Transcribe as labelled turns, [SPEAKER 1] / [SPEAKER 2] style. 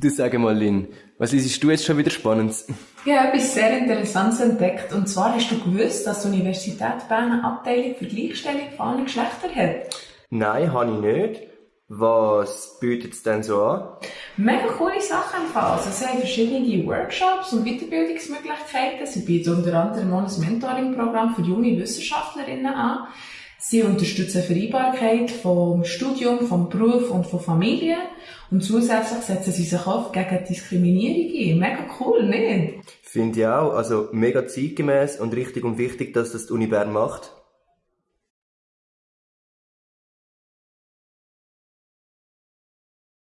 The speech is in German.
[SPEAKER 1] Du sag mal, Lynn, was liest du jetzt schon wieder Spannendes?
[SPEAKER 2] Ja, etwas sehr Interessantes entdeckt. Und zwar hast du gewusst, dass die Universität Bern eine Abteilung für Gleichstellung von allen Geschlechtern hat?
[SPEAKER 1] Nein, habe ich nicht. Was bietet es denn so an?
[SPEAKER 2] Mega coole Sachen im Fall. Also, sie haben verschiedene Workshops und Weiterbildungsmöglichkeiten. Sie bieten unter anderem auch ein Mentoring-Programm für junge Wissenschaftlerinnen an. Sie unterstützen Vereinbarkeit vom Studium, vom Beruf und von Familie. Und zusätzlich setzen sie sich auch gegen Diskriminierung ein. Mega cool, nicht?
[SPEAKER 1] Finde ich auch. Also mega zeitgemäß und richtig und wichtig, dass das die Uni Bern macht.